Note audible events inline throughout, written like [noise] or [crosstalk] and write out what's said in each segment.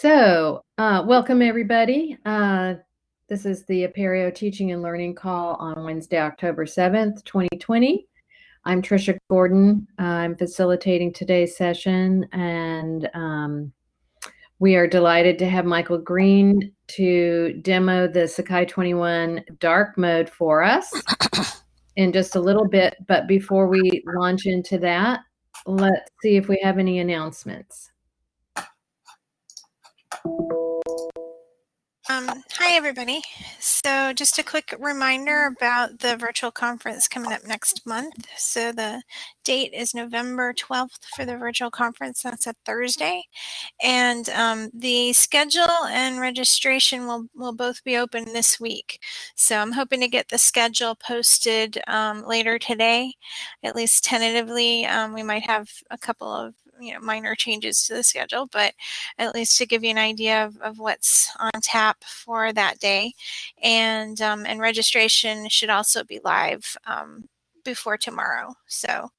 So, uh, welcome everybody. Uh, this is the Apereo Teaching and Learning Call on Wednesday, October 7th, 2020. I'm Trisha Gordon. I'm facilitating today's session, and um, we are delighted to have Michael Green to demo the Sakai 21 dark mode for us [coughs] in just a little bit. But before we launch into that, let's see if we have any announcements. Um, hi, everybody. So just a quick reminder about the virtual conference coming up next month. So the date is November 12th for the virtual conference. That's a Thursday. And um, the schedule and registration will, will both be open this week. So I'm hoping to get the schedule posted um, later today, at least tentatively. Um, we might have a couple of you know minor changes to the schedule, but at least to give you an idea of, of what's on tap for that day. And um, and registration should also be live um, before tomorrow. So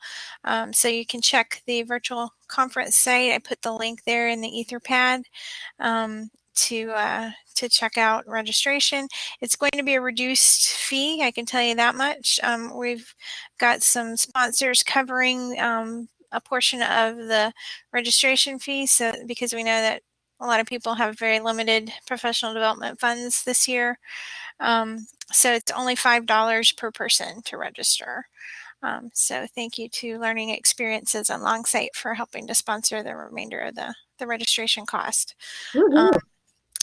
um, so you can check the virtual conference site. I put the link there in the Etherpad. Um, to uh, to check out registration. It's going to be a reduced fee. I can tell you that much. Um, we've got some sponsors covering um, a portion of the registration fee. So because we know that a lot of people have very limited professional development funds this year. Um, so it's only $5 per person to register. Um, so thank you to Learning Experiences and Longsight for helping to sponsor the remainder of the, the registration cost. Um,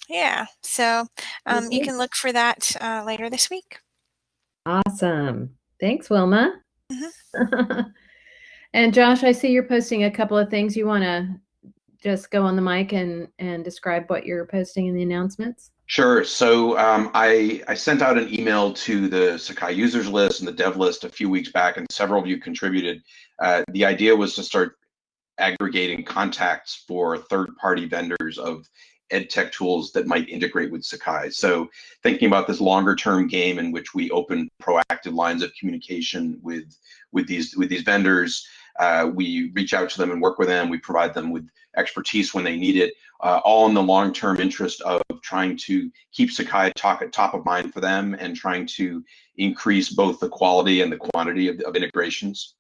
yeah, so um, you can look for that uh, later this week. Awesome. Thanks, Wilma. Mm -hmm. [laughs] And Josh, I see you're posting a couple of things. You want to just go on the mic and and describe what you're posting in the announcements? Sure. So um, I I sent out an email to the Sakai users list and the dev list a few weeks back, and several of you contributed. Uh, the idea was to start aggregating contacts for third-party vendors of ed tech tools that might integrate with Sakai. So thinking about this longer term game in which we open proactive lines of communication with with these with these vendors, uh, we reach out to them and work with them. We provide them with expertise when they need it, uh, all in the long term interest of trying to keep Sakai talk, top of mind for them and trying to increase both the quality and the quantity of, of integrations.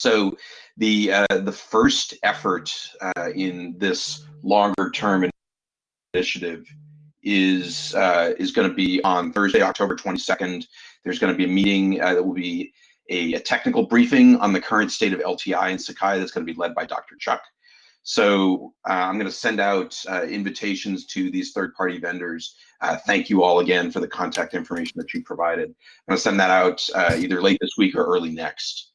So the uh, the first effort uh, in this longer term initiative is uh, is going to be on Thursday, October 22nd. There's going to be a meeting uh, that will be a, a, technical briefing on the current state of LTI in Sakai that's going to be led by Dr. Chuck. So uh, I'm going to send out uh, invitations to these third-party vendors. Uh, thank you all again for the contact information that you provided. I'm going to send that out uh, either late this week or early next.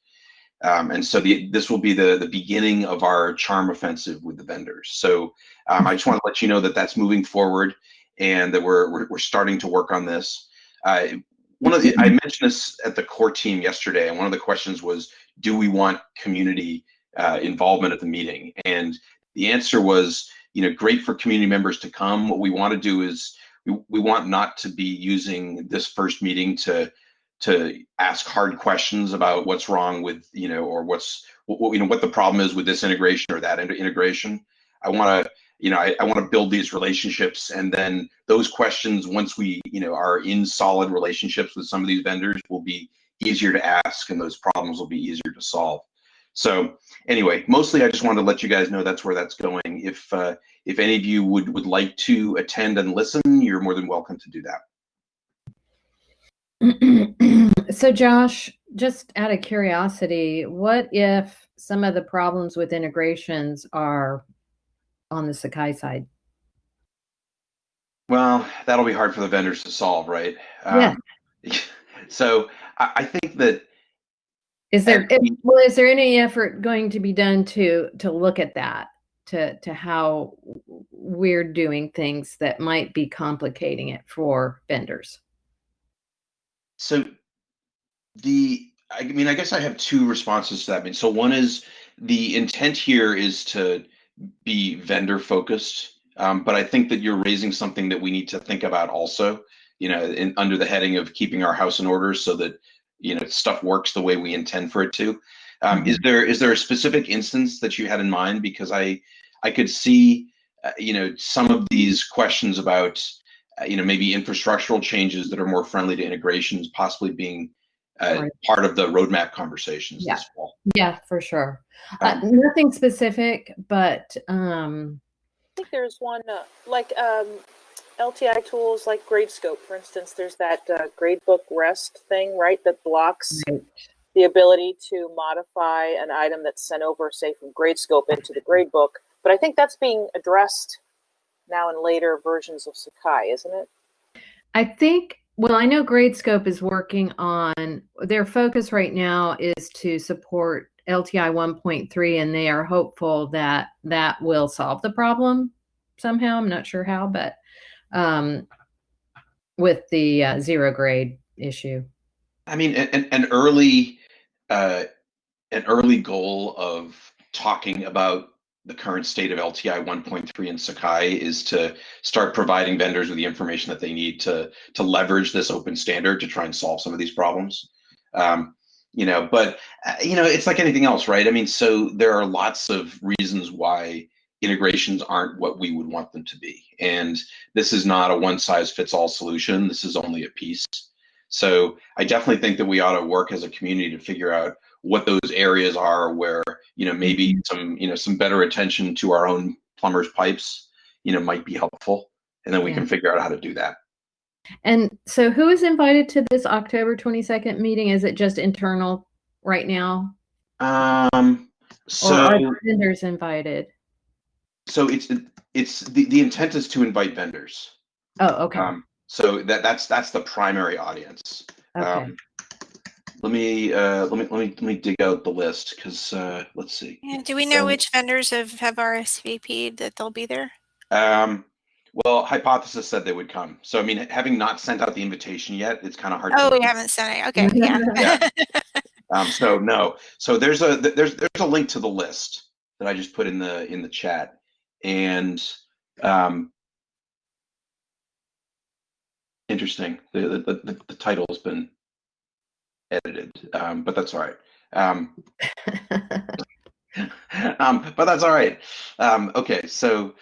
Um, and so the, this will be the, the beginning of our charm offensive with the vendors. So um, I just want to let you know that that's moving forward and that we're, we're, we're starting to work on this. Uh, one of the, I [clears throat] mentioned this at the core team yesterday, and one of the questions was, do we want community uh, involvement at the meeting? And the answer was, you know, great for community members to come. What we want to do is we, we want not to be using this first meeting to to ask hard questions about what's wrong with you know or what's what, you know what the problem is with this integration or that integration i want to you know i, I want to build these relationships and then those questions once we you know are in solid relationships with some of these vendors will be easier to ask and those problems will be easier to solve. So anyway mostly i just wanted to let you guys know that's where that's going. If uh, if any of you would would like to attend and listen you're more than welcome to do that. [clears throat] So Josh, just out of curiosity, what if some of the problems with integrations are on the Sakai side? Well, that'll be hard for the vendors to solve, right? Yeah. Um, [laughs] so I, I, think that is there well, is there any effort going to be done to to look at that to to how we're doing things that might be complicating it for vendors? So the I mean, I guess I have two responses to that. I mean, so one is the intent here is to be vendor focused, um, but I think that you're raising something that we need to think about also. You know, in, under the heading of keeping our house in order, so that you know stuff works the way we intend for it to. Um, is mm-hmm. there is there a specific instance that you had in mind? Because I I could see uh, you know, some of these questions about, uh, you know, maybe infrastructural changes that are more friendly to integrations possibly being uh, Right. part of the roadmap conversations Yeah. this fall. Yeah, for sure. Uh, nothing specific, but um, I think there's one uh, like um, LTI tools like Gradescope, for instance. There's that uh, gradebook rest thing, right? That blocks Right. the ability to modify an item that's sent over, say, from Gradescope into the gradebook. But I think that's being addressed now in later versions of Sakai, isn't it? I think, well, I know Gradescope is working on their focus right now is to support LTI 1.3, and they are hopeful that that will solve the problem somehow. I'm not sure how, but um, with the uh, zero grade issue. I mean, an, an early, uh, an early goal of talking about the current state of LTI 1.3 in Sakai is to start providing vendors with the information that they need to to leverage this open standard to try and solve some of these problems. Um, you know, but uh, you know, it's like anything else, right? I mean, so there are lots of reasons why integrations aren't what we would want them to be, and this is not a one size fits all solution. This is only a piece. So I definitely think that we ought to work as a community to figure out what those areas are where you know maybe some you know some better attention to our own plumbers pipes you know might be helpful and then we Yeah. can figure out how to do that And so, who is invited to this October 22nd meeting? Is it just internal right now? um Or are so vendors invited? so it's it's the, the intent is to invite vendors Oh, okay. um so that that's that's the primary audience okay. um let me uh let me let me let me dig out the list because uh let's see Yeah, do we know So- which vendors have, have RSVP'd that they'll be there? um well hypothesis said they would come so i mean having not sent out the invitation yet it's kind of hard Oh, to we haven't sent it. Okay, yeah. [laughs] Yeah. [laughs] Um, so no, so there's a there's there's a link to the list that I just put in the in the chat, and um, interesting. The the, the the title has been edited, um, but that's all right. Um, [laughs] [laughs] um, but that's all right. Um, okay, so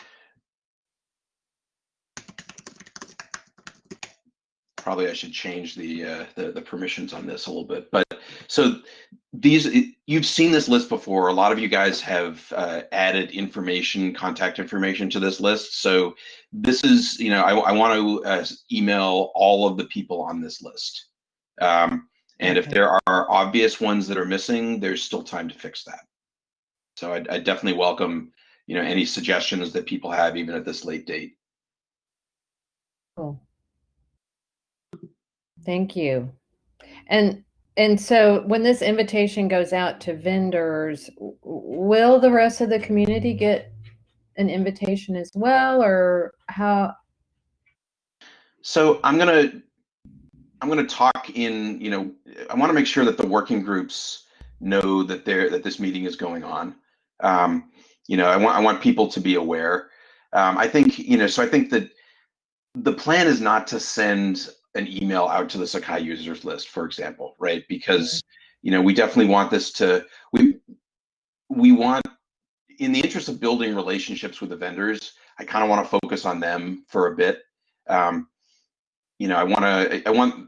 probably I should change the, uh, the the permissions on this a little bit. But so these you've seen this list before. A lot of you guys have uh, added information, contact information to this list. So this is you know I, I want to uh, email all of the people on this list. Um, and if there are obvious ones that are missing, there's still time to fix that. So I, I definitely welcome you know any suggestions that people have even at this late date. Cool. Thank you. And and so when this invitation goes out to vendors, will the rest of the community get an invitation as well, or how? So I'm gonna I'm gonna talk in, you know, I want to make sure that the working groups know that there that this meeting is going on. Um, you know, I want I want people to be aware. Um, I think, you know, so I think that the plan is not to send an email out to the Sakai users list, for example, right? Because, you know, we definitely want this to we we want in the interest of building relationships with the vendors, I kind of want to focus on them for a bit. Um, you know, I want to, I want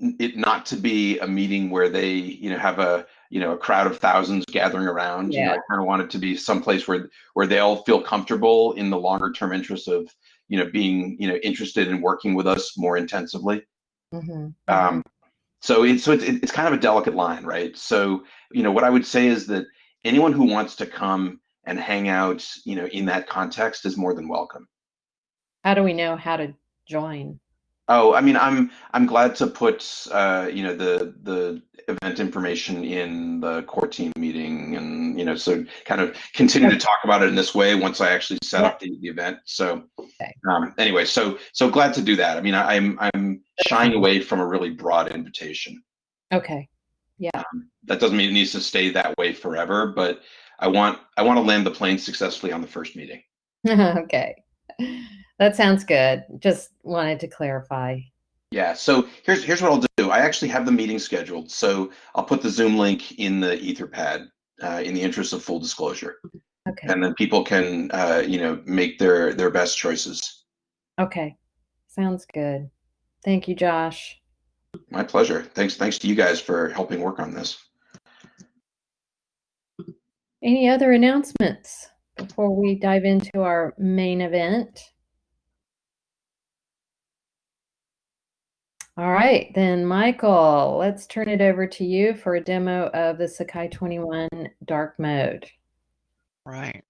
it not to be a meeting where they, you know, have a, you know, a crowd of thousands gathering around. You know, I kind of want it to be someplace where, where they'll feel comfortable in the longer term interest of, you know, being, you know, interested in working with us more intensively. Mhm, Um, so it's so it's it's kind of a delicate line, right? So you know what I would say is that anyone who wants to come and hang out, you know, in that context is more than welcome. How do we know how to join? Oh, I mean, I'm I'm glad to put uh, you know the the event information in the core team meeting, and you know, so kind of continue to talk about it in this way once I actually set up the, the event. So um, anyway, so so glad to do that. I mean, I, I'm I'm shying away from a really broad invitation. Okay. Yeah. That doesn't mean it needs to stay that way forever, but I want I want to land the plane successfully on the first meeting. [laughs] okay. That sounds good. Just wanted to clarify. Yeah, so here's here's what I'll do. I actually have the meeting scheduled, so I'll put the Zoom link in the Etherpad uh, in the interest of full disclosure. Okay. and then people can, uh, you know, make their their best choices. Okay. Sounds good. Thank you, Josh. My pleasure. Thanks. Thanks to you guys for helping work on this. Any other announcements before we dive into our main event? All right, then, Michael, let's turn it over to you for a demo of the Sakai 21 dark mode. Right.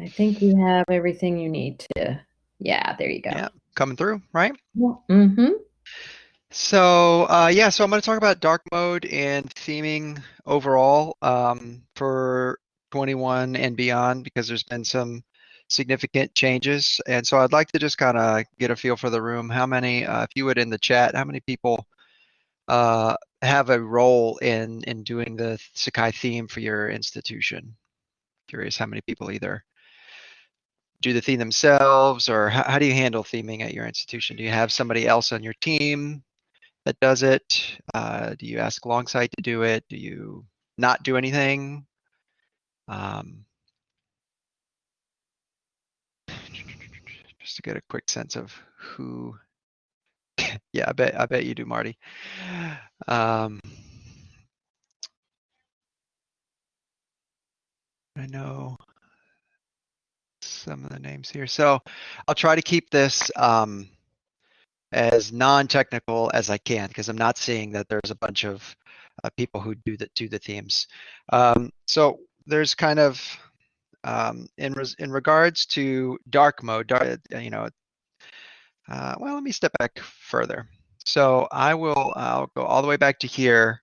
I think you have everything you need to. Yeah, there you go. Yeah. Coming through, right? Yeah. Mm-hmm. So uh, yeah, so I'm going to talk about dark mode and theming overall um, for 21 and beyond because there's been some significant changes, and so I'd like to just kind of get a feel for the room. How many, uh, if you would in the chat, how many people uh, have a role in in doing the Sakai theme for your institution? Curious how many people either do the theme themselves or how, how do you handle theming at your institution? Do you have somebody else on your team that does it? Uh, do you ask Longsight to do it? Do you not do anything? Um, to get a quick sense of who. [laughs] yeah, I bet I bet you do, Marty. Um, I know some of the names here, so I'll try to keep this. Um, as non-technical as I can because I'm not seeing that there's a bunch of uh, people who do the do the themes. Um, so there's kind of um, in res- in regards to dark mode, dark, you know. Uh, well, let me step back further. So I will I'll go all the way back to here.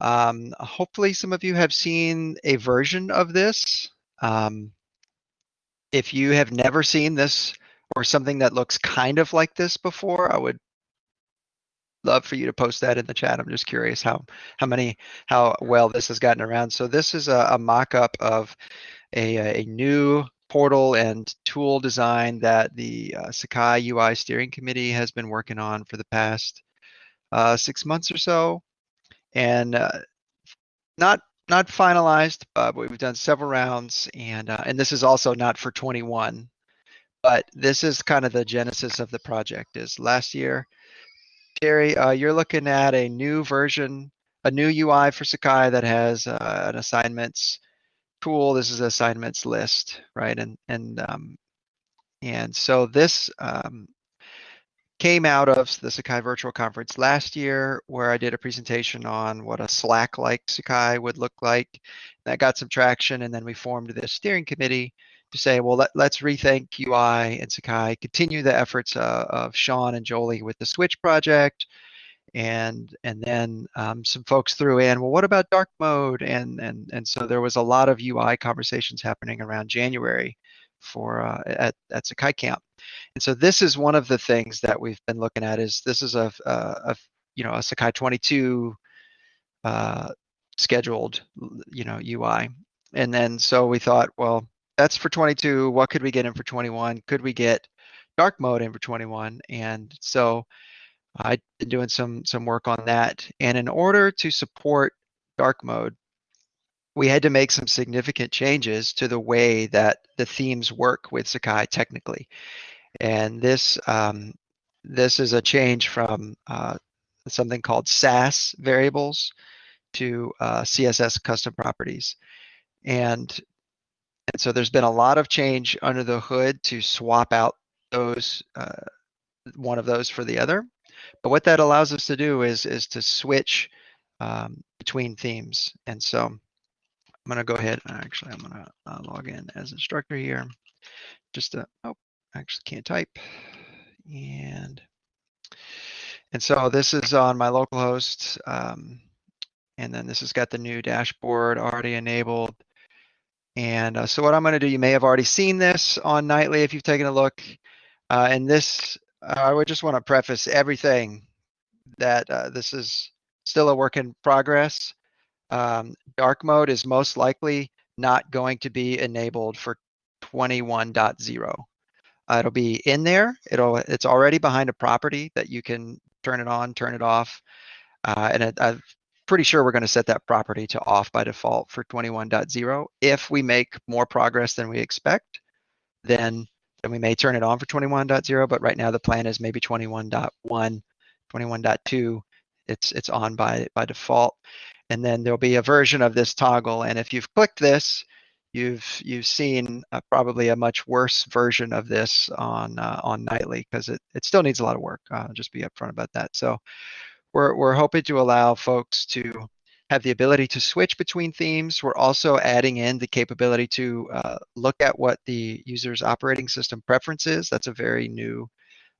Um, hopefully, some of you have seen a version of this. Um, if you have never seen this or something that looks kind of like this before, I would love for you to post that in the chat. I'm just curious how how many how well this has gotten around. So this is a, a mock-up of a, a new portal and tool design that the uh, Sakai UI steering committee has been working on for the past uh, six months or so, and uh, not not finalized, but we've done several rounds, and uh, and this is also not for 21 but this is kind of the genesis of the project is last year Terry, uh, you're looking at a new version, a new UI for Sakai that has uh, an assignments tool. This is assignments list, right? And and um, and so this um, came out of the Sakai Virtual Conference last year, where I did a presentation on what a Slack-like Sakai would look like. That got some traction, and then we formed this steering committee say, well, let, us rethink UI and Sakai, continue the efforts uh, of Sean and Jolie with the Switch project, and and then um, some folks threw in, well, what about dark mode? And and and so there was a lot of UI conversations happening around January for uh, at at Sakai Camp, and so this is one of the things that we've been looking at is this is a, a, a you know a Sakai 22 uh, scheduled you know UI, and then so we thought, well that's for 22. What could we get in for 21? Could we get dark mode in for 21? And so I've been doing some some work on that. And in order to support dark mode, we had to make some significant changes to the way that the themes work with Sakai technically. And this um, this is a change from uh, something called Sass variables to uh, CSS custom properties. And and so there's been a lot of change under the hood to swap out those uh, one of those for the other. But what that allows us to do is is to switch um, between themes. And so I'm going to go ahead. Actually, I'm going to uh, log in as instructor here. Just to, oh, actually can't type. And and so this is on my local host. Um, and then this has got the new dashboard already enabled. And uh, so what I'm going to do, you may have already seen this on Nightly if you've taken a look. Uh, and this, uh, I would just want to preface everything that uh, this is still a work in progress. Um, dark mode is most likely not going to be enabled for 21.0. Uh, it'll be in there. It'll it's already behind a property that you can turn it on, turn it off. Uh, and it, I've pretty sure we're going to set that property to off by default for 21.0. If we make more progress than we expect, then then we may turn it on for 21.0. But right now the plan is maybe 21.1, 21.2. It's it's on by by default, and then there'll be a version of this toggle. And if you've clicked this, you've you've seen uh, probably a much worse version of this on uh, on nightly because it, it still needs a lot of work. Uh, just be upfront about that. So we're we're hoping to allow folks to have the ability to switch between themes. We're also adding in the capability to uh, look at what the user's operating system preference is. That's a very new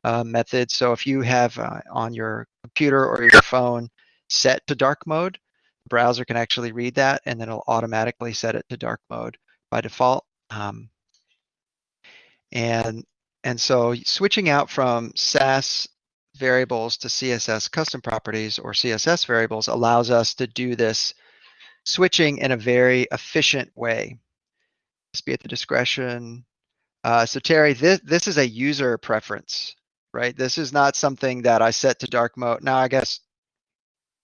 uh, method. So if you have uh, on your computer or your phone set to dark mode, the browser can actually read that and then it'll automatically set it to dark mode by default. Um, and and so switching out from Sass variables to CSS custom properties or CSS variables allows us to do this switching in a very efficient way. Just be at the discretion. Uh, so Terry, this, this is a user preference, right? This is not something that I set to dark mode. Now, I guess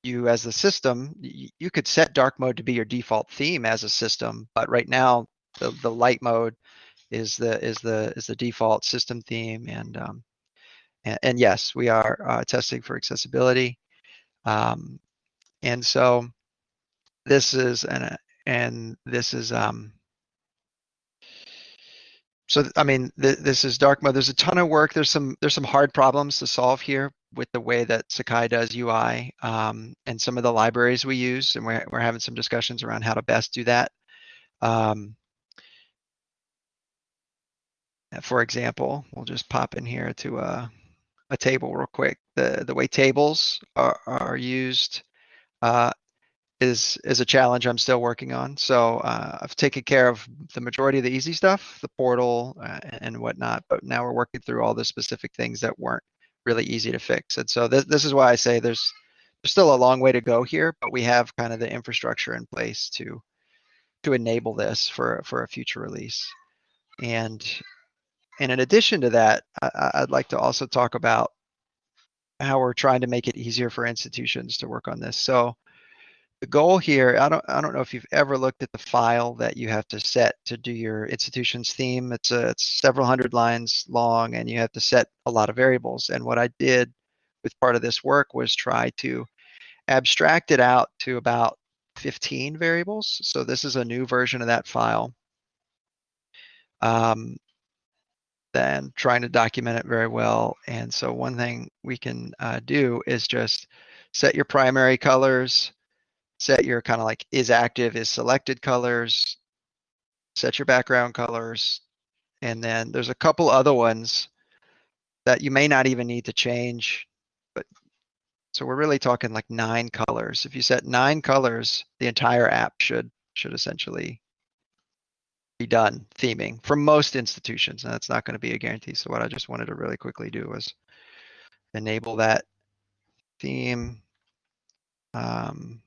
you as the system, you could set dark mode to be your default theme as a system, but right now the, the light mode is the is the is the default system theme and um, and, and yes, we are uh, testing for accessibility. Um, and so this is an and this is um, so I mean th this is dark mode. There's a ton of work. There's some there's some hard problems to solve here with the way that Sakai does UI um, and some of the libraries we use, and we're we're having some discussions around how to best do that. Um, for example, we'll just pop in here to a a table real quick. The the way tables are, are used uh, is is a challenge I'm still working on. So uh, I've taken care of the majority of the easy stuff, the portal uh, and whatnot. But now we're working through all the specific things that weren't really easy to fix. And so this this is why I say there's there's still a long way to go here, but we have kind of the infrastructure in place to to enable this for for a future release. And and in addition to that, I, would like to also talk about how we're trying to make it easier for institutions to work on this. So the goal here, I don't, I don't know if you've ever looked at the file that you have to set to do your institution's theme. It's, a, it's several hundred lines long and you have to set a lot of variables. And what I did with part of this work was try to abstract it out to about 15 variables. So this is a new version of that file. Um, then trying to document it very well. And so one thing we can uh, do is just set your primary colors, set your kind of like is active, is selected colors, set your background colors, and then there's a couple other ones that you may not even need to change. But so we're really talking like nine colors. If you set nine colors, the entire app should should essentially be done theming for most institutions. And that's not going to be a guarantee. So what I just wanted to really quickly do was enable that theme um,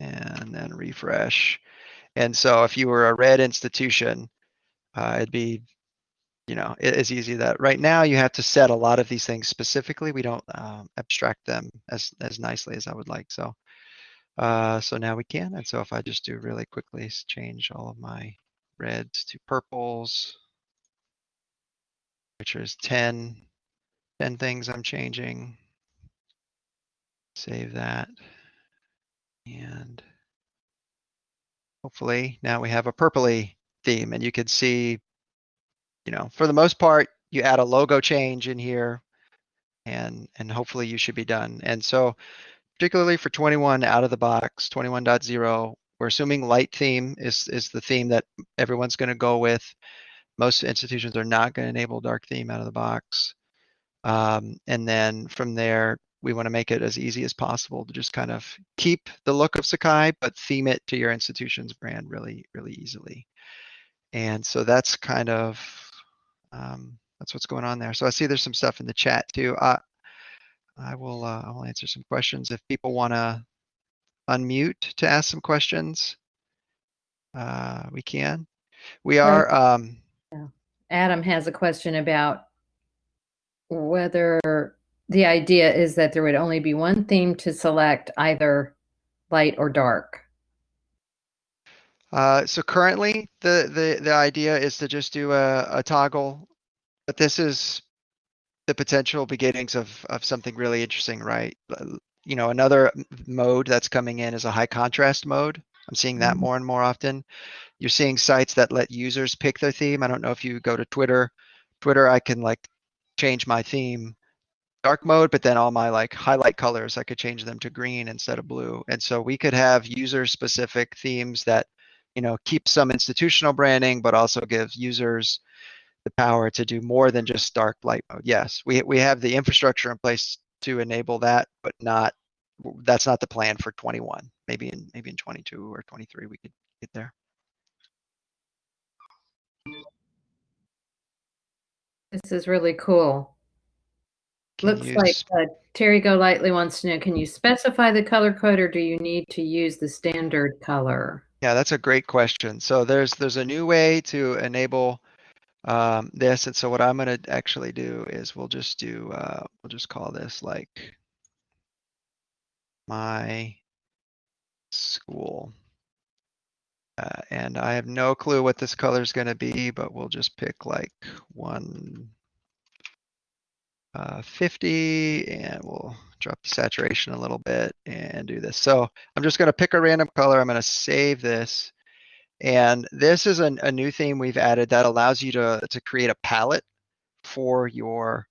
and then refresh. And so if you were a red institution, uh, it'd be, you know, as easy that right now you have to set a lot of these things specifically. We don't um, abstract them as, as nicely as I would like. So, uh, so now we can. And so if I just do really quickly change all of my reds to purples, which is 10, 10 things I'm changing. Save that. And hopefully now we have a purpley theme and you can see, you know, for the most part, you add a logo change in here and, and hopefully you should be done. And so particularly for 21 out of the box, 21.0, we're assuming light theme is is the theme that everyone's going to go with. Most institutions are not going to enable dark theme out of the box. Um, and then from there, we want to make it as easy as possible to just kind of keep the look of Sakai, but theme it to your institution's brand really, really easily. And so that's kind of um, that's what's going on there. So I see there's some stuff in the chat too. Uh, I will uh, I will answer some questions if people want to unmute to ask some questions, uh, we can. We are. Um. Adam has a question about whether the idea is that there would only be one theme to select either light or dark? Uh, so currently, the, the, the idea is to just do a, a toggle, but this is the potential beginnings of, of something really interesting, right? You know, another mode that's coming in is a high contrast mode. I'm seeing that Mhm. more and more often. You're seeing sites that let users pick their theme. I don't know if you go to Twitter. Twitter, I can like change my theme dark mode, but then all my like highlight colors, I could change them to green instead of blue. And so we could have user specific themes that, you know, keep some institutional branding, but also give users the power to do more than just dark light mode. Yes, we, we have the infrastructure in place to enable that, but not, that's not the plan for 21. Maybe in, maybe in 22 or 23, we could get there. This is really cool. Can Looks like uh, Terry Golightly wants to know, can you specify the color code or do you need to use the standard color? Yeah, that's a great question. So there's there's a new way to enable um, this, and so what I'm gonna actually do is we'll just do uh, we'll just call this like my school. Uh, and I have no clue what this color is gonna be, but we'll just pick like one uh, 50 and we'll drop the saturation a little bit and do this. So I'm just gonna pick a random color. I'm gonna save this. And this is an, a new theme we've added that allows you to, to create a palette for your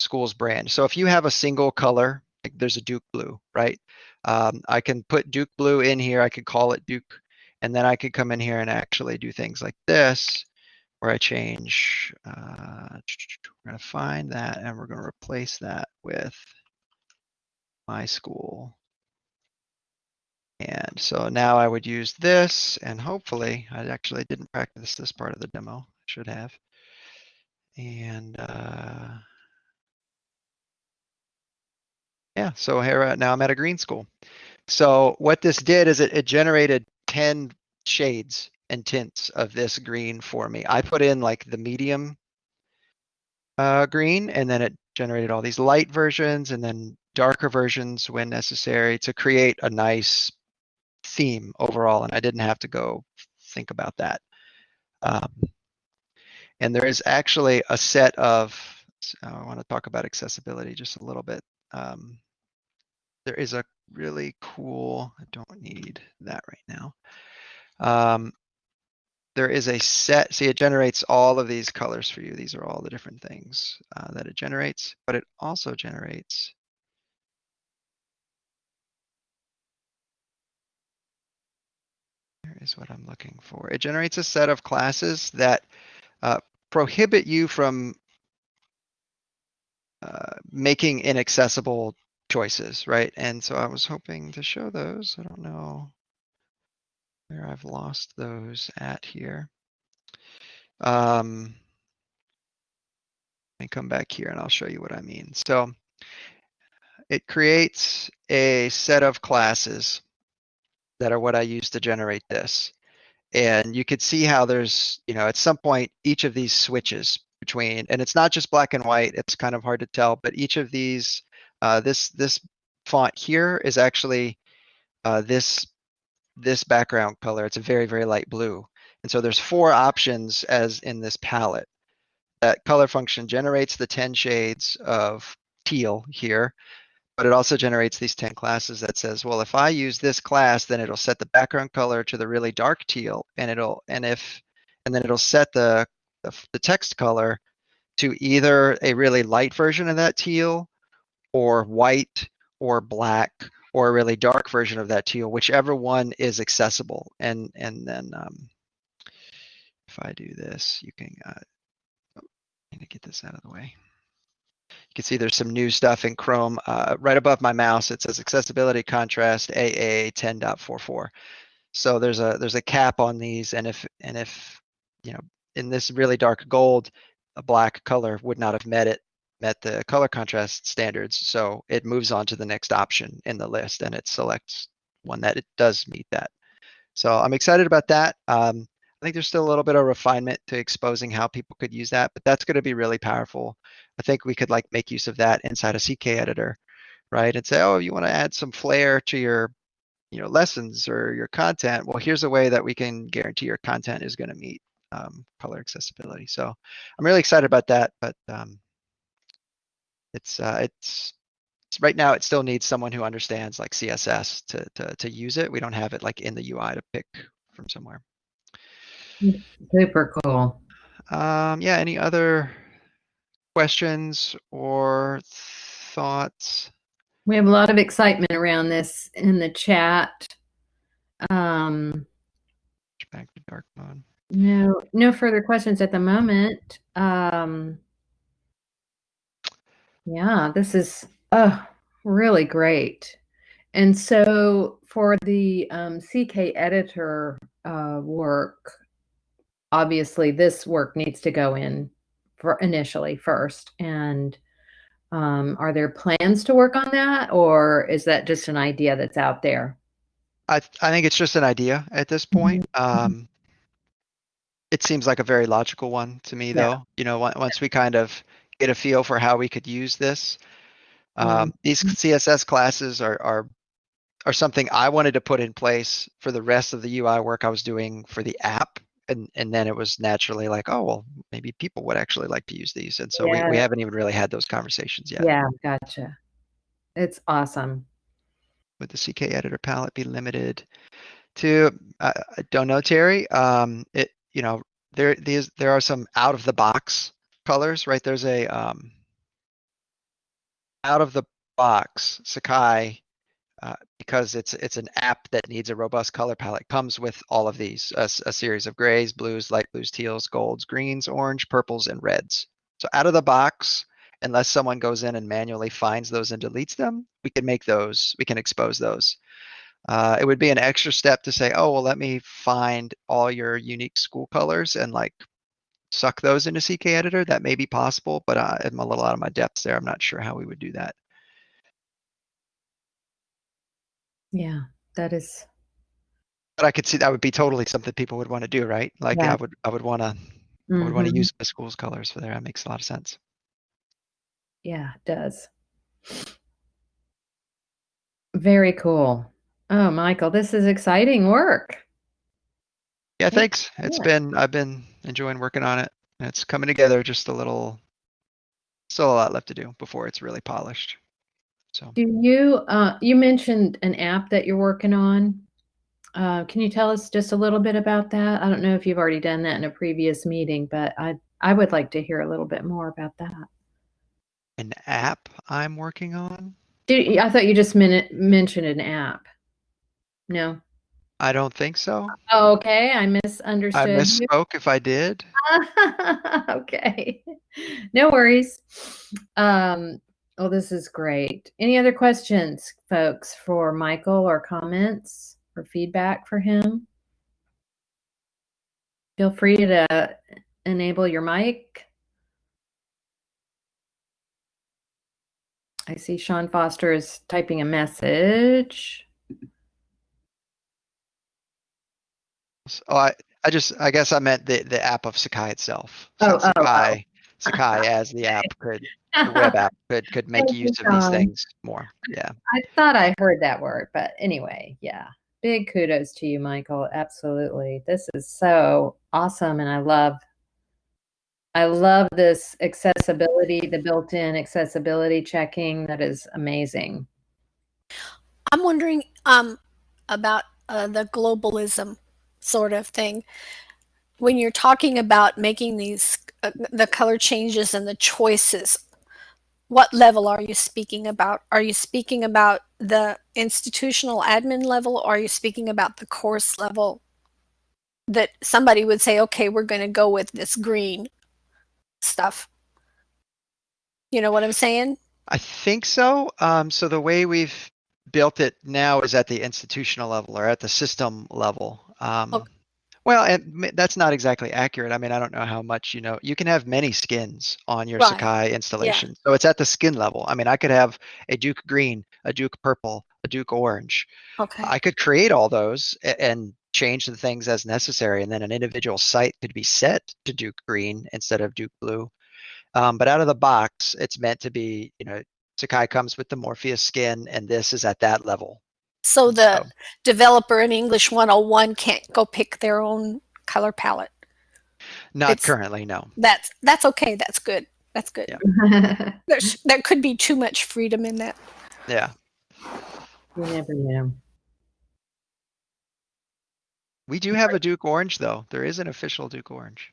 school's brand. So if you have a single color, like there's a Duke blue, right? Um, I can put Duke blue in here. I could call it Duke. And then I could come in here and actually do things like this, where I change, uh, we're gonna find that and we're gonna replace that with my school. And so now I would use this and hopefully, I actually didn't practice this part of the demo, I should have. And, uh, yeah, so here, uh, now I'm at a green school. So what this did is it, it generated ten shades and tints of this green for me. I put in like the medium uh, green and then it generated all these light versions and then darker versions when necessary to create a nice theme overall. And I didn't have to go think about that. Um, and there is actually a set of, I want to talk about accessibility just a little bit. Um, there is a really cool, I don't need that right now. Um, there is a set, see it generates all of these colors for you. These are all the different things uh, that it generates, but it also generates Here is what I'm looking for. It generates a set of classes that uh, prohibit you from uh, making inaccessible choices, right? And so I was hoping to show those. I don't know where I've lost those at here. Um, let me come back here and I'll show you what I mean. So it creates a set of classes that are what I use to generate this. And you could see how there's, you know, at some point, each of these switches between, and it's not just black and white, it's kind of hard to tell, but each of these, uh, this, this font here is actually uh, this, this background color. It's a very, very light blue. And so there's four options as in this palette. That color function generates the 10 shades of teal here, but it also generates these 10 classes that says, well, if I use this class, then it'll set the background color to the really dark teal and it'll, and if, and then it'll set the, the, text color to either a really light version of that teal or white or black or a really dark version of that teal, whichever one is accessible. And, and then, um, if I do this, you can, uh, oh, I'm gonna get this out of the way. You can see there's some new stuff in Chrome. Uh, right above my mouse, it says accessibility contrast AA 10.44. So there's a there's a cap on these, and if and if you know in this really dark gold, a black color would not have met it met the color contrast standards. So it moves on to the next option in the list, and it selects one that it does meet that. So I'm excited about that. Um, I think there's still a little bit of refinement to exposing how people could use that, but that's going to be really powerful. I think we could like make use of that inside a CK editor, right? And say, oh, you want to add some flair to your you know, lessons or your content, well, here's a way that we can guarantee your content is going to meet um, color accessibility. So I'm really excited about that, but um, it's uh, it's right now it still needs someone who understands like CSS to, to to use it. We don't have it like in the UI to pick from somewhere. Super cool. Um, yeah, any other questions or thoughts? We have a lot of excitement around this in the chat. Um, Back to dark mode. no, no further questions at the moment. Um, yeah, this is uh, really great. And so for the um, CK editor uh, work, obviously this work needs to go in for initially first. And um, are there plans to work on that, or is that just an idea that's out there? I th- I think it's just an idea at this point. Um, it seems like a very logical one to me, Yeah. though. You know, on- once we kind of get a feel for how we could use this, um, these CSS classes are are are something I wanted to put in place for the rest of the UI work I was doing for the app. And, and then it was naturally like, oh, well, maybe people would actually like to use these. And so we, we haven't even really had those conversations yet. Yeah, gotcha. It's awesome. would the CK editor palette be limited to? I, I don't know, Terry. Um, it you know there these there are some out of the box colors, right? There's a um, out of the box Sakai uh, because it's it's an app that needs a robust color palette comes with all of these a series of grays, blues, light blues, teals, golds, greens, orange, purples, and reds. So out of the box, unless someone goes in and manually finds those and deletes them, we can make those, we can expose those. Uh, it would be an extra step to say, oh, well, let me find all your unique school colors and like suck those into CK editor. That may be possible, but uh, I'm a little out of my depths there. I'm not sure how we would do that. Yeah, that is. But I could see that would be totally something people would want to do, right? Like Yeah. I would, I would want to, I would want to Mhm. use the school's colors for there. That makes a lot of sense. Yeah, it does. Very cool. Oh, Michael, this is exciting work. Yeah, Yeah, thanks. It's yeah. been, I've been enjoying working on it. and It's coming together just a little, still a lot left to do before it's really polished. So. Do you, uh, you mentioned an app that you're working on. Uh, can you tell us just a little bit about that? I don't know if you've already done that in a previous meeting, but I, I would like to hear a little bit more about that. An app I'm working on? Do, I thought you just men- mentioned an app. No. I don't think so. Oh, okay, I I misunderstood. you. misspoke if I did. [laughs] okay, no worries. Um, well, this is great. Any other questions, folks, for Michael or comments or feedback for him? Feel free to enable your mic. I see Sean Foster is typing a message. Oh, I, I just, I guess I meant the, the app of Sakai itself. Oh, So oh, oh. oh. Sakai, Sakai [laughs] as the app could, the web app [laughs] could, could make use of these things more. Yeah. I thought I heard that word, but anyway, yeah. Big kudos to you, Michael. Absolutely. This is so awesome and I love I love this accessibility, the built-in accessibility checking. That is amazing. I'm wondering um, about uh, the globalism sort of thing. When you're talking about making these uh, the color changes and the choices, what level are you speaking about? Are you speaking about the institutional admin level or are you speaking about the course level that somebody would say, okay, we're going to go with this green stuff? You know what I'm saying? I think so. Um, so the way we've built it now is at the institutional level or at the system level. Um, Okay. Well, and that's not exactly accurate. I mean, I don't know how much you know. You can have many skins on your Right. Sakai installation. So it's at the skin level. I mean, I could have a Duke green, a Duke purple, a Duke orange. Okay. I could create all those and change the things as necessary. And then an individual site could be set to Duke green instead of Duke blue. Um, but out of the box, it's meant to be, you know, Sakai comes with the Morpheus skin, and this is at that level. So the So- developer in English 101 can't go pick their own color palette. Not It's- currently, no. That's that's okay. That's good. That's good. Yeah. [laughs] There's, there could be too much freedom in that. Yeah. you never know. We do have a Duke Orange though. There is an official Duke Orange.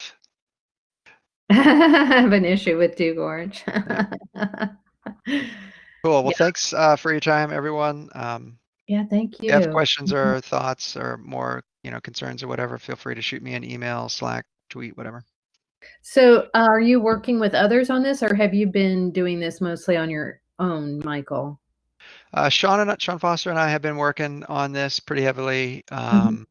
[laughs] I have an issue with Duke Orange. [laughs] Cool. Well, Yeah. thanks uh, for your time, everyone. Um, yeah, thank you. if you have questions or thoughts or more, you know, concerns or whatever, feel free to shoot me an email, Slack, tweet, whatever. So, uh, are you working with others on this, or have you been doing this mostly on your own, Michael? Uh, Sean and Sean Foster and I have been working on this pretty heavily. Mm-hmm. Um,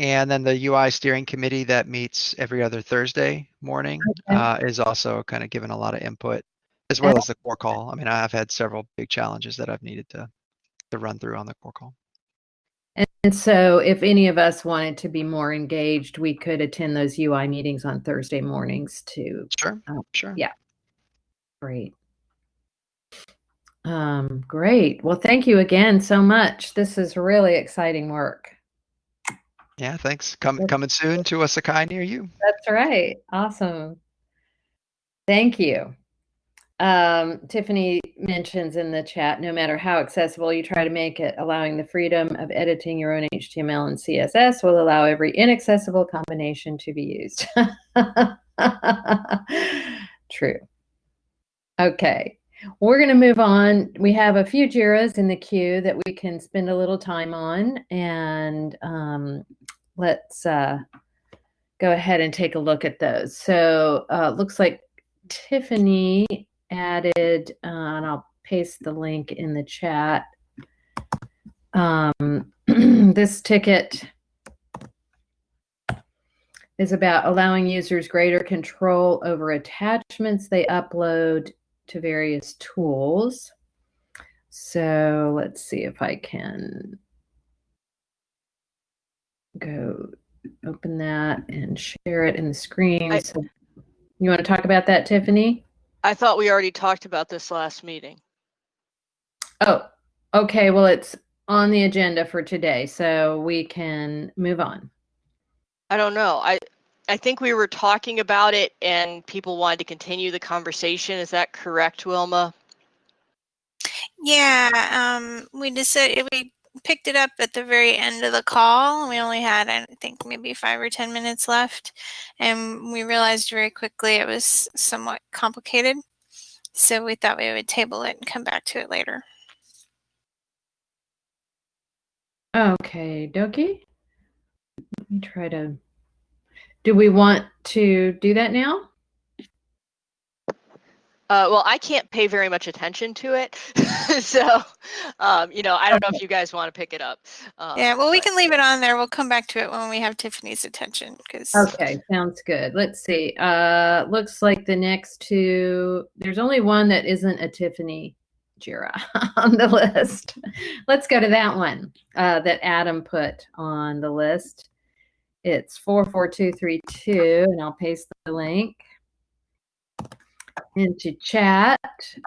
And then the UI steering committee that meets every other Thursday morning Okay. uh, is also kind of given a lot of input, as well as the core call. I mean, I've had several big challenges that I've needed to to run through on the core call. And so, if any of us wanted to be more engaged, we could attend those UI meetings on Thursday mornings too. Sure, Oh, sure. yeah. Great. Um, great. Well, thank you again so much. This is really exciting work. Yeah, thanks. Come, coming soon to a Sakai near you. That's right. Awesome. Thank you. Um, Tiffany mentions in the chat no matter how accessible you try to make it, allowing the freedom of editing your own HTML and CSS will allow every inaccessible combination to be used. [laughs] True. Okay. We're going to move on. We have a few JIRAs in the queue that we can spend a little time on, and um, let's uh, go ahead and take a look at those. So uh, looks like Tiffany added, uh, and I'll paste the link in the chat. Um, [clears throat] this ticket is about allowing users greater control over attachments they upload to various tools. So let's see if I can go open that and share it in the screen. I- So you want to talk about that, Tiffany? I thought we already talked about this last meeting. Oh, okay. Well, it's on the agenda for today, so we can move on. I don't know. I I think we were talking about it and people wanted to continue the conversation. Is that correct, Wilma? Yeah, um, we decided we picked it up at the very end of the call. We only had, I think, maybe five or ten minutes left, and we realized very quickly it was somewhat complicated. So we thought we would table it and come back to it later. Okay, Doki. Let me try to. Do we want to do that now? Uh, well, I can't pay very much attention to it, [laughs] so um, you know, I don't know if you guys want to pick it up. Um, Yeah, well, we but- can leave it on there. We'll come back to it when we have Tiffany's attention because Okay, sounds good. Let's see. Uh, looks like the next two, there's only one that isn't a Tiffany Jira [laughs] on the list. Let's go to that one uh, that Adam put on the list. It's 44232, and I'll paste the link into chat.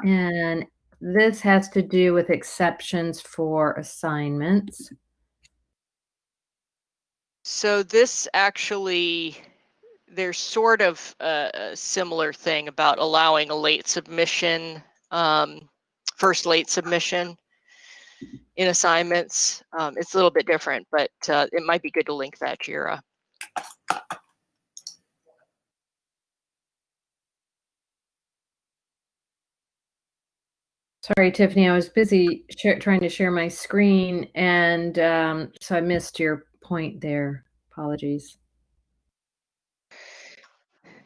And this has to do with exceptions for assignments. So this actually, there's sort of a, a similar thing about allowing a late submission, um, first late submission in assignments. Um, it's a little bit different, but uh, it might be good to link that Jira. Sorry, Tiffany, I was busy trying to share my screen, and um, so I missed your point there. Apologies.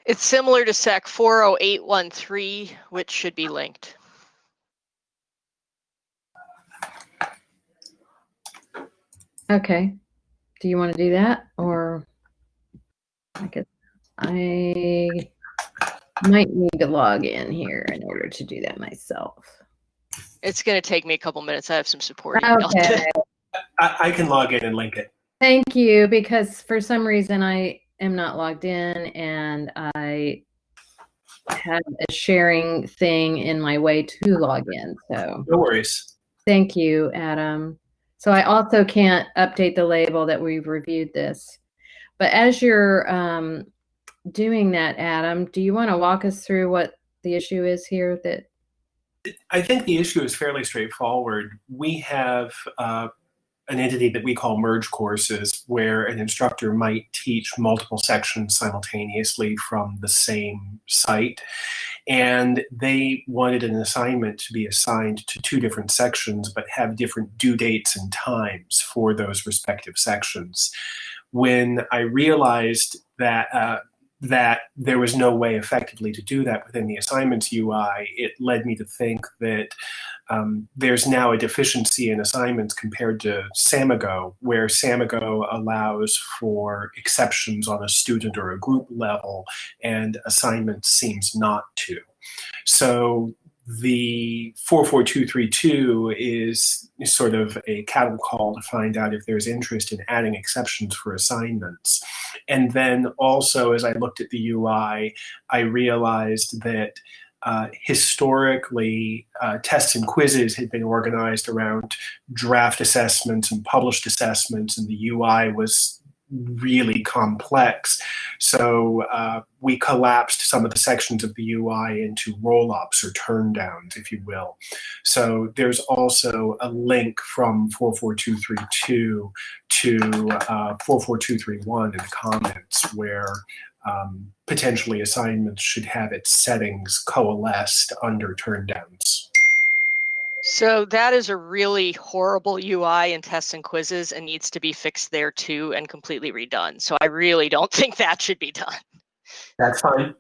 It's similar to SAK 40813, which should be linked. Okay. Do you want to do that, or I guess I might need to log in here in order to do that myself. It's going to take me a couple minutes. I have some support email. [laughs] Okay. I, I can log in and link it. Thank you, because for some reason I am not logged in and I have a sharing thing in my way to log in. So No worries. Thank you, Adam. So I also can't update the label that we've reviewed this. But as you're um, doing that, Adam, do you want to walk us through what the issue is here that I think the issue is fairly straightforward. We have uh, an entity that we call merge courses where an instructor might teach multiple sections simultaneously from the same site. And they wanted an assignment to be assigned to two different sections, but have different due dates and times for those respective sections. When I realized that uh, that there was no way effectively to do that within the assignments UI, it led me to think that um, there's now a deficiency in assignments compared to Samigo, where Samigo allows for exceptions on a student or a group level, and assignments seems not to. So the 44232 is sort of a cattle call to find out if there's interest in adding exceptions for assignments. And then also, as I looked at the UI, I realized that uh, historically, uh, tests and quizzes had been organized around draft assessments and published assessments, and the UI was really complex. So uh, we collapsed some of the sections of the UI into roll-ups or turndowns, if you will. So there's also a link from 44232 to uh, 44231 in the comments where um, potentially assignments should have its settings coalesced under turndowns. So that is a really horrible UI in tests and quizzes and needs to be fixed there too and completely redone. So I really don't [laughs] think that should be done. That's fine.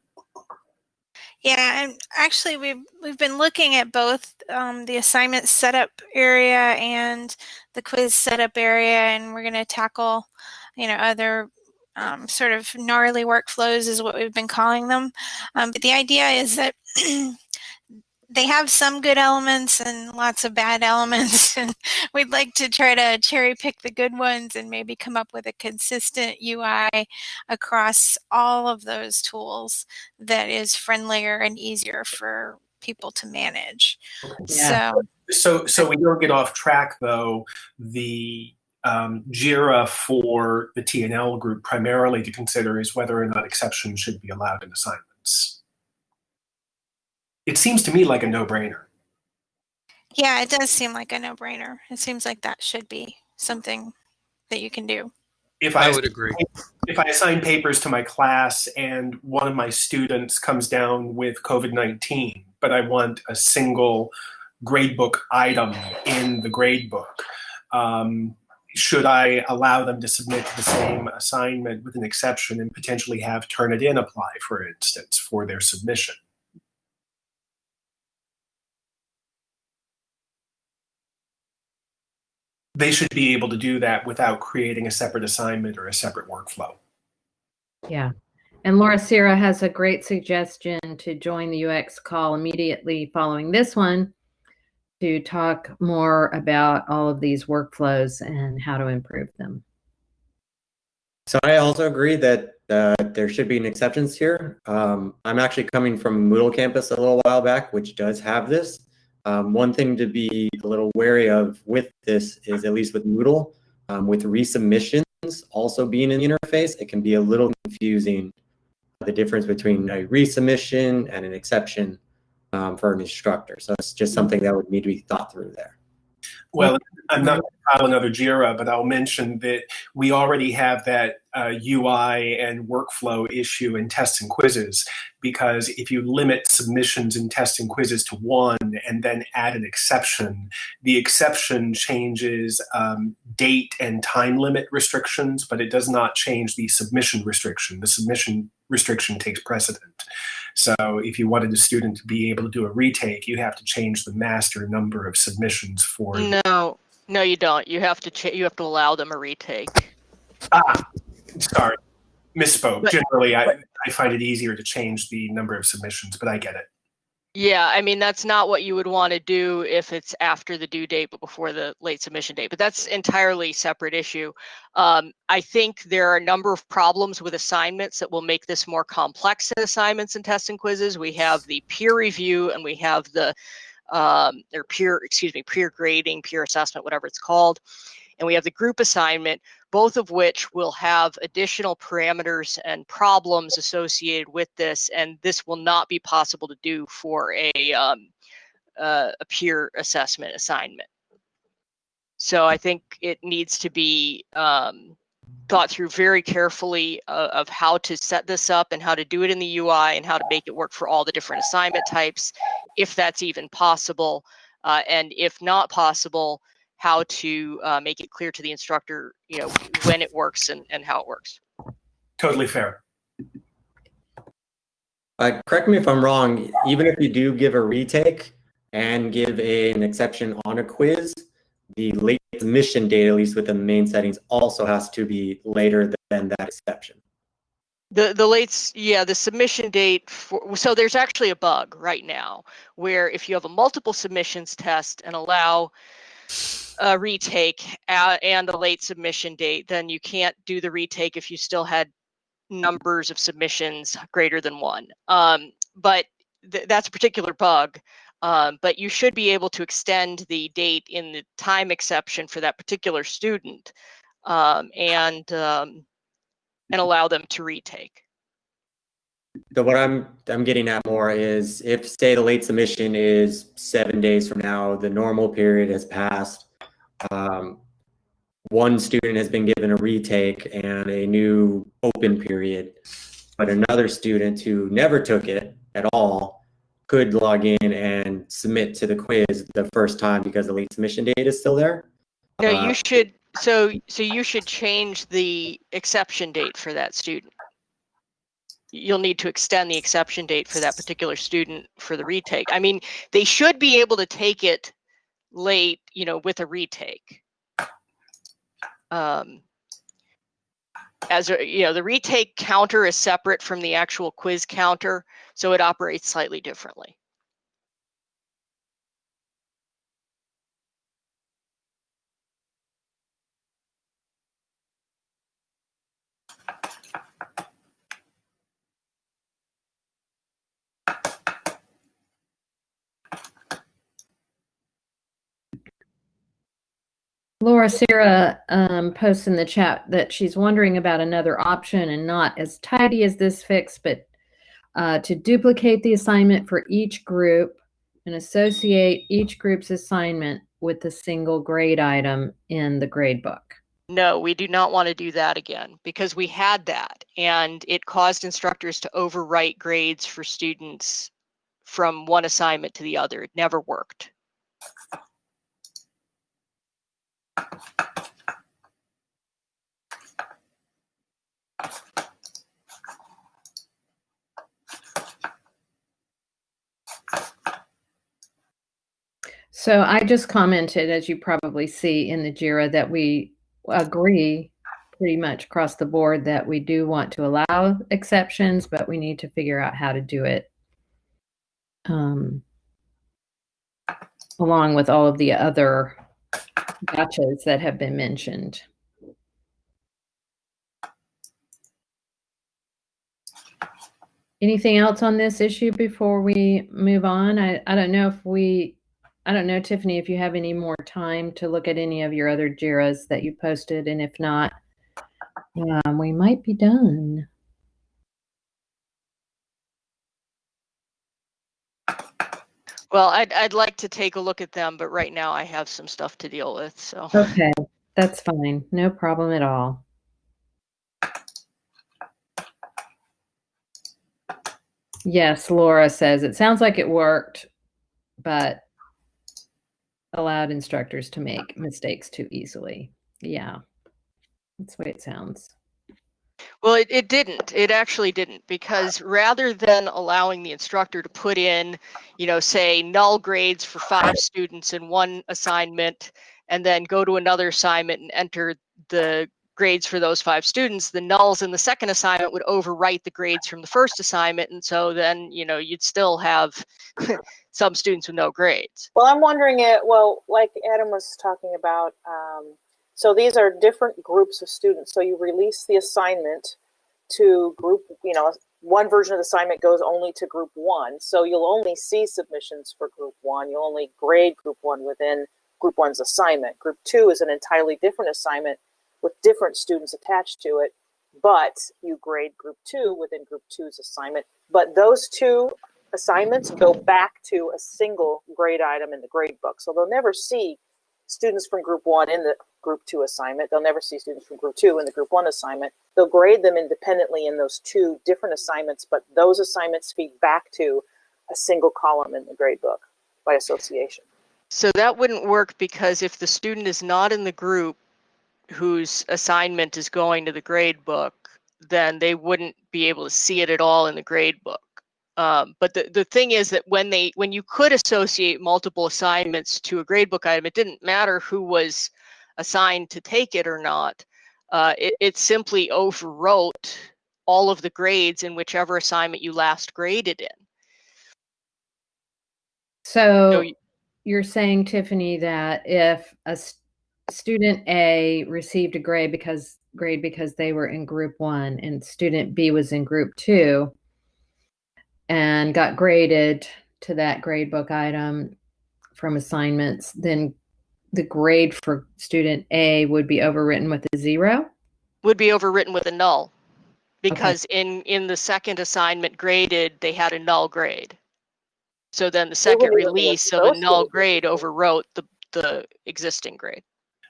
Yeah, and actually we've we've been looking at both um, the assignment setup area and the quiz setup area, and we're going to tackle, you know, other um, sort of gnarly workflows is what we've been calling them. Um, but the idea is that [clears throat] they have some good elements and lots of bad elements [laughs] and we'd like to try to cherry pick the good ones and maybe come up with a consistent UI across all of those tools that is friendlier and easier for people to manage. Yeah. So so so we don't get off track though the um, JIRA for the TNL group primarily to consider is whether or not exceptions should be allowed in assignments it seems to me like a no-brainer. Yeah, it does seem like a no-brainer. It seems like that should be something that you can do. If I, I would agree. If I assign papers to my class and one of my students comes down with COVID-19, but I want a single gradebook item in the gradebook, um, should I allow them to submit the same assignment with an exception and potentially have Turnitin apply, for instance, for their submission? They should be able to do that without creating a separate assignment or a separate workflow. Yeah. And Laura Sierra has a great suggestion to join the UX call immediately following this one to talk more about all of these workflows and how to improve them. So I also agree that uh, there should be an exceptions here. Um, I'm actually coming from Moodle campus a little while back, which does have this. Um, one thing to be a little wary of with this is, at least with Moodle, um, with resubmissions also being in the interface, it can be a little confusing the difference between a resubmission and an exception um, for an instructor. So it's just something that would need to be thought through there. Well, I'm not going to file another JIRA, but I'll mention that we already have that uh, UI and workflow issue in tests and quizzes because if you limit submissions in tests and quizzes to one and then add an exception, the exception changes um, date and time limit restrictions, but it does not change the submission restriction. The submission restriction takes precedent. So if you wanted a student to be able to do a retake, you have to change the master number of submissions for. No, no, you don't. You have to you have to allow them a retake. Ah, sorry, misspoke. But, Generally, I, I find it easier to change the number of submissions, but I get it. Yeah, I mean that's not what you would want to do if it's after the due date but before the late submission date. But that's entirely separate issue. Um, I think there are a number of problems with assignments that will make this more complex in assignments and tests and quizzes. We have the peer review and we have the um, or peer, excuse me, peer grading, peer assessment, whatever it's called. And we have the group assignment, both of which will have additional parameters and problems associated with this. And this will not be possible to do for a, um, uh, a peer assessment assignment. So I think it needs to be um, thought through very carefully uh, of how to set this up and how to do it in the UI and how to make it work for all the different assignment types, if that's even possible. Uh, and if not possible, how to uh, make it clear to the instructor, you know, when it works and, and how it works. Totally fair. Uh, correct me if I'm wrong, even if you do give a retake and give a, an exception on a quiz, the late submission date, at least within the main settings, also has to be later than that exception. The the late yeah the submission date for so there's actually a bug right now where if you have a multiple submissions test and allow a retake and a late submission date, then you can't do the retake if you still had numbers of submissions greater than one. Um, but th that's a particular bug. Um, but you should be able to extend the date in the time exception for that particular student um, and um, and allow them to retake. So what I'm I'm getting at more is if say the late submission is seven days from now, the normal period has passed. Um, one student has been given a retake and a new open period, but another student who never took it at all could log in and submit to the quiz the first time because the late submission date is still there. No, Uh, you should so so you should change the exception date for that student. You'll need to extend the exception date for that particular student for the retake. I mean, they should be able to take it late, you know, with a retake. Um, as a, you know, the retake counter is separate from the actual quiz counter, so it operates slightly differently. Laura Sarah um, posts in the chat that she's wondering about another option and not as tidy as this fix, but uh, to duplicate the assignment for each group and associate each group's assignment with a single grade item in the grade book. No, we do not want to do that again because we had that and it caused instructors to overwrite grades for students from one assignment to the other. It never worked. So I just commented, as you probably see in the JIRA, that we agree pretty much across the board that we do want to allow exceptions, but we need to figure out how to do it um, along with all of the other gotchas that have been mentioned. Anything else on this issue before we move on? I, I don't know if we, I don't know, Tiffany, if you have any more time to look at any of your other JIRAs that you posted, and if not, um, we might be done. Well, I'd, I'd like to take a look at them, but right now I have some stuff to deal with. So, Okay, that's fine. No problem at all. Yes, Laura says it sounds like it worked, but allowed instructors to make mistakes too easily. Yeah, that's the way it sounds. Well, it, it didn't. It actually didn't because rather than allowing the instructor to put in, you know, say null grades for five students in one assignment and then go to another assignment and enter the grades for those five students, the nulls in the second assignment would overwrite the grades from the first assignment. And so then, you know, you'd still have [laughs] some students with no grades. Well, I'm wondering it, well, like Adam was talking about, um, so these are different groups of students. So you release the assignment to group, you know, one version of the assignment goes only to group one. So you'll only see submissions for group one. You'll only grade group one within group one's assignment. Group two is an entirely different assignment with different students attached to it, but you grade group two within group two's assignment. But those two assignments go back to a single grade item in the grade book. So they'll never see students from group one in the group two assignment. They'll never see students from group two in the group one assignment. They'll grade them independently in those two different assignments, but those assignments feed back to a single column in the grade book by association. So that wouldn't work because if the student is not in the group whose assignment is going to the grade book, then they wouldn't be able to see it at all in the grade book. Um, but the, the thing is that when they when you could associate multiple assignments to a gradebook item, it didn't matter who was assigned to take it or not. Uh, it, it simply overwrote all of the grades in whichever assignment you last graded in. So, So y- you're saying, Tiffany, that if a s- student A received a grade because grade because they were in group one and student B was in group two and got graded to that grade book item from assignments, then the grade for student A would be overwritten with a zero? would be overwritten with a null because in in the second assignment graded they had a null grade so then the second wouldn't even be release of a null grade overwrote the the existing grade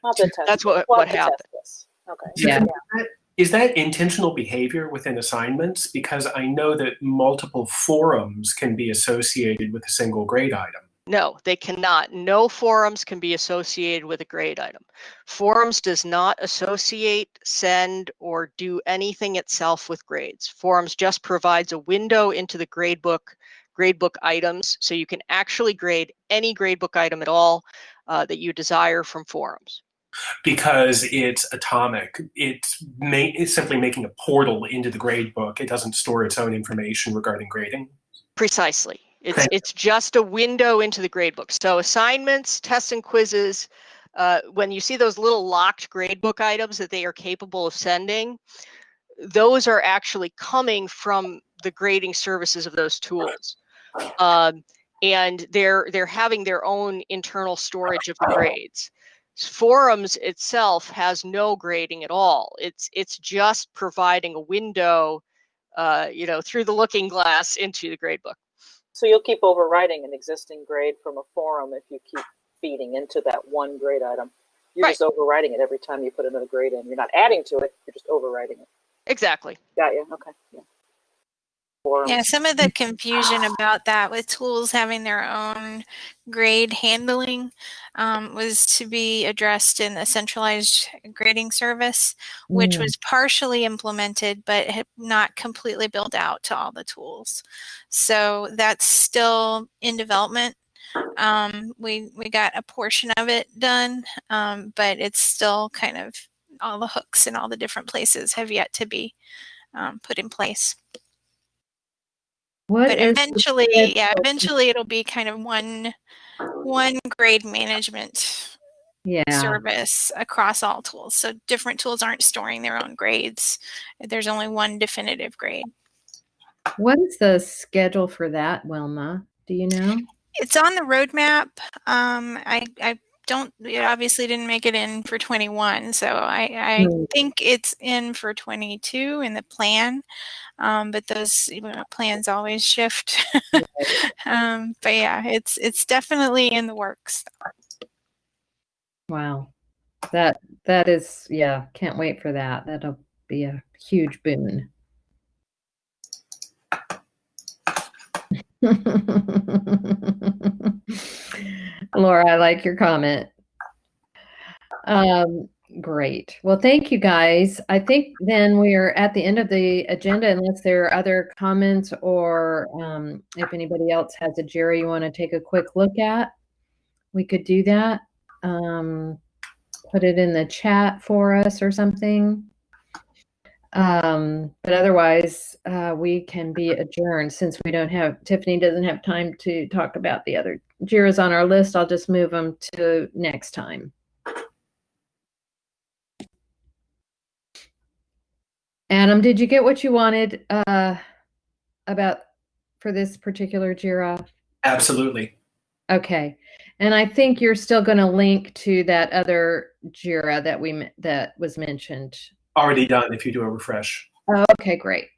I'll have to test That's what- what have to test happened. this. Okay. Yeah. Is that intentional behavior within assignments? Because I know that multiple forums can be associated with a single grade item. no they cannot no forums can be associated with a grade item forums does not associate send or do anything itself with grades forums just provides a window into the gradebook gradebook items so you can actually grade any gradebook item at all uh, that you desire from forums because it's atomic. It's, it's simply making a portal into the grade book. It doesn't store its own information regarding grading. Precisely. It's it's just a window into the gradebook. So assignments, tests, and quizzes. Uh, when you see those little locked gradebook items that they are capable of sending, those are actually coming from the grading services of those tools, um, and they're they're having their own internal storage of the grades. Forums itself has no grading at all. It's it's just providing a window, uh, you know, through the looking glass into the gradebook. So you'll keep overwriting an existing grade from a forum if you keep feeding into that one grade item. You're Right. just overwriting it every time you put another grade in. You're not adding to it, you're just overwriting it. Exactly. Got you, okay, yeah. Yeah, some of the confusion about that with tools having their own grade handling um, was to be addressed in the centralized grading service, which Mm. was partially implemented but not completely built out to all the tools. So that's still in development. Um, we we got a portion of it done, um, but it's still kind of all the hooks in all the different places have yet to be um, put in place What but eventually yeah eventually it'll be kind of one one grade management Yeah. service across all tools so different tools aren't storing their own grades there's only one definitive grade What is the schedule for that, Wilma? Do you know? it's on the roadmap um i i don't it obviously didn't make it in for 21 so i i think it's in for 22 in the plan um but those you know, plans always shift [laughs] um but yeah it's it's definitely in the works Wow. That that is yeah, can't wait for that. That'll be a huge boon. [laughs] Laura, I like your comment. Um, great. Well, thank you guys. I think then we are at the end of the agenda unless there are other comments or um, if anybody else has a JIRA you want to take a quick look at, we could do that. Um, put it in the chat for us or something. Um, but otherwise, uh, we can be adjourned since we don't have, Tiffany doesn't have time to talk about the other JIRAs on our list. I'll just move them to next time. Adam, did you get what you wanted? Uh, about for this particular JIRA? Absolutely. Okay. And I think you're still going to link to that other JIRA that we that was mentioned. Already done if you do a refresh. Oh, okay, great.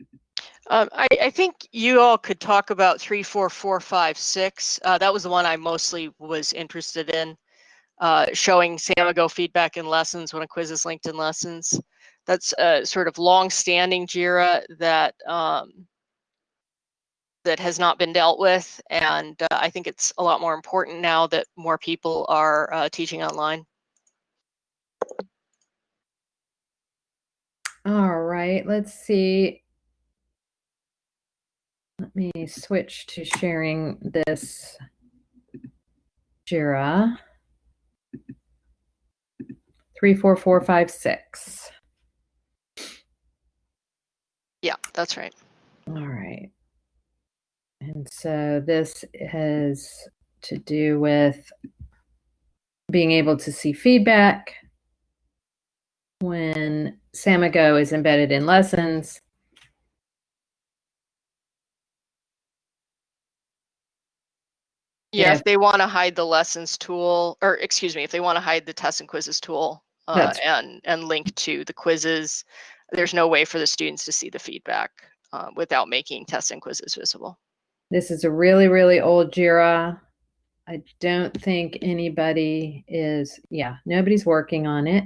Um, I, I think you all could talk about three, four, four, five, six. Uh, that was the one I mostly was interested in, uh, showing Samigo feedback in lessons when a quiz is linked in lessons. That's a sort of long-standing JIRA that um, that has not been dealt with, and uh, I think it's a lot more important now that more people are uh, teaching online. All right, let's see. Let me switch to sharing this JIRA. Three, four, four, five, six. Yeah, that's right. All right. And so this has to do with being able to see feedback when Samigo is embedded in lessons. Yeah, Yeah. if they want to hide the lessons tool, or excuse me, if they want to hide the tests and quizzes tool uh, and and link to the quizzes, there's no way for the students to see the feedback uh, without making tests and quizzes visible. This is a really, really old JIRA. I don't think anybody is, yeah, nobody's working on it.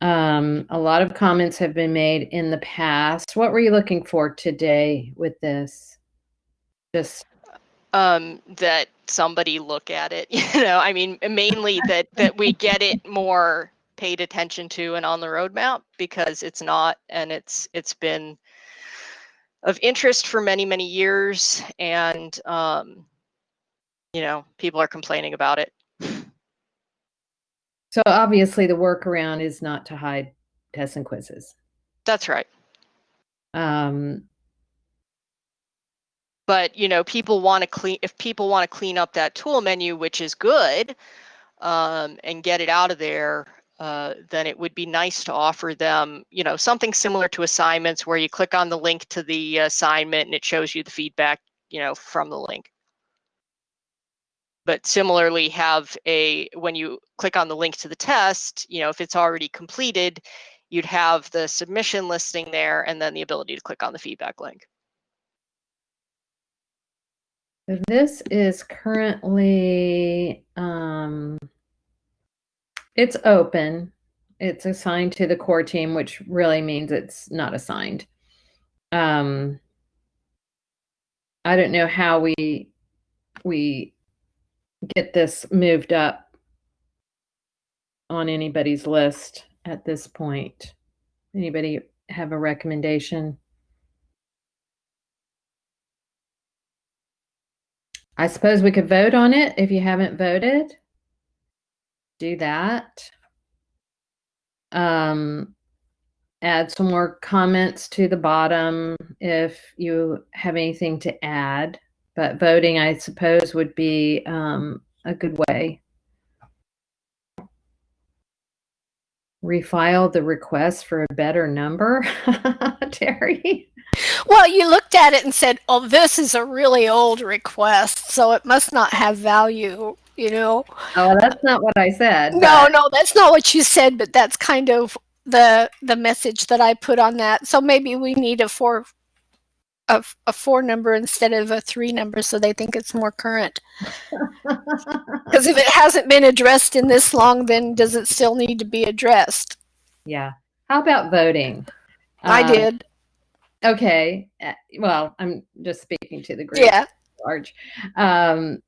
Um, a lot of comments have been made in the past. What were you looking for today with this? Just Um, that somebody look at it, [laughs] you know, I mean, mainly that that we get it more paid attention to and on the roadmap because it's not, and it's it's been of interest for many many years, and um, you know, people are complaining about it. So obviously the workaround is not to hide tests and quizzes. That's right. Um, but you know people want to clean if people want to clean up that tool menu which is good um, and get it out of there uh, then it would be nice to offer them you know something similar to assignments where you click on the link to the assignment and it shows you the feedback you know from the link but similarly have a when you click on the link to the test you know if it's already completed you'd have the submission listing there and then the ability to click on the feedback link This is currently, um, it's open. It's assigned to the core team, which really means it's not assigned. Um, I don't know how we we get this moved up on anybody's list at this point. Anybody have a recommendation? I suppose we could vote on it if you haven't voted. Do that. Um, add some more comments to the bottom if you have anything to add. But voting, I suppose, would be um, a good way. Refile the request for a better number, [laughs] Terry. Well, you looked at it and said, "Oh, this is a really old request, so it must not have value." You know? Oh, that's not what I said. No, but- no, that's not what you said, but that's kind of the the message that I put on that. So maybe we need a four a, a four number instead of a three number so they think it's more current. [laughs] Because if it hasn't been addressed in this long, then does it still need to be addressed? yeah. How about voting? I Um, did. Okay. uh, Well, I'm just speaking to the group. Yeah. Large. Um,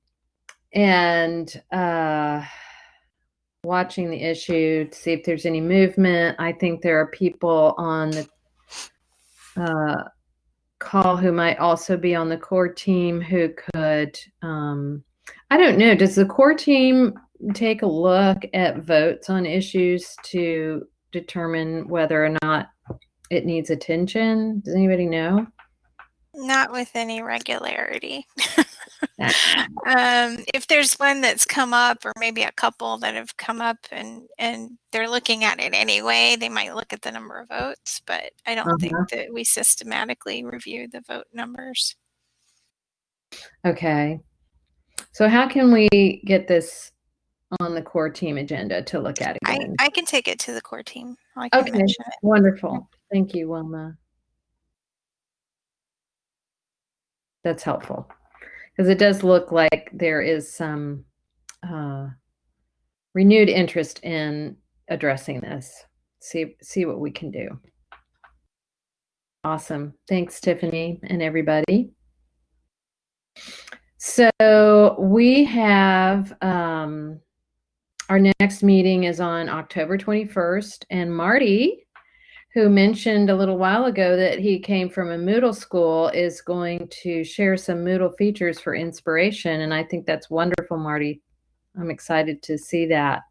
and uh, watching the issue to see if there's any movement. I think there are people on the uh, call who might also be on the core team who could. Um, I don't know. Does the core team take a look at votes on issues to determine whether or not it needs attention? Does anybody know? Not with any regularity. [laughs] [laughs] um, if there's one that's come up or maybe a couple that have come up and and they're looking at it anyway they might look at the number of votes but i don't think Uh-huh. that we systematically review the vote numbers Okay. So how can we get this on the core team agenda to look at i again? i can take it to the core team i Okay. Wonderful. Thank you, Wilma. That's helpful because it does look like there is some uh, renewed interest in addressing this. See see what we can do. Awesome. Thanks, Tiffany and everybody. So we have um, our next meeting is on October 21st, and Marty who mentioned a little while ago that he came from a Moodle school, is going to share some Moodle features for inspiration. And I think that's wonderful, Marty. I'm excited to see that.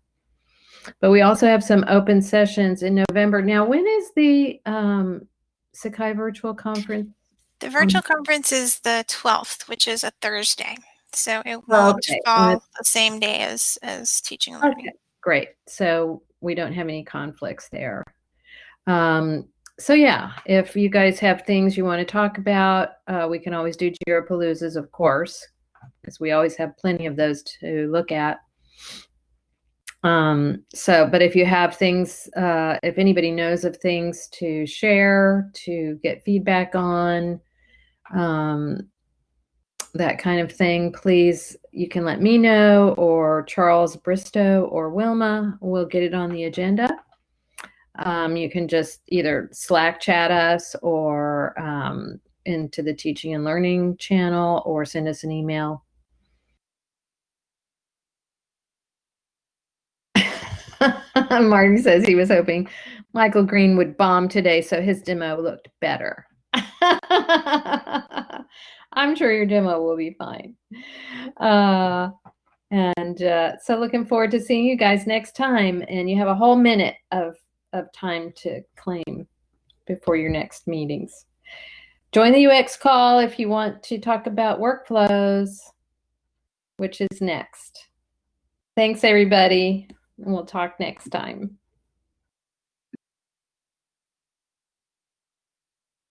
But we also have some open sessions in November. Now, when is the um, Sakai Virtual Conference? the virtual conference is the 12th which is a thursday so it Oh, won't okay. fall the same day as as teaching and learning Okay, great. So we don't have any conflicts there. Um, so yeah, if you guys have things you want to talk about, uh, we can always do Jirapaloozas, of course, because we always have plenty of those to look at. Um, so, but if you have things, uh, if anybody knows of things to share, to get feedback on, um, that kind of thing, please, you can let me know or Charles Bristow or Wilma. We'll get it on the agenda. Um, you can just either Slack chat us or um, into the teaching and learning channel or send us an email. [laughs] Martin says he was hoping Michael Green would bomb today so his demo looked better. [laughs] I'm sure your demo will be fine. Uh, and uh, so looking forward to seeing you guys next time. And you have a whole minute of, of time to claim before your next meetings. Join the UX call if you want to talk about workflows, which is next. Thanks, everybody. And we'll talk next time.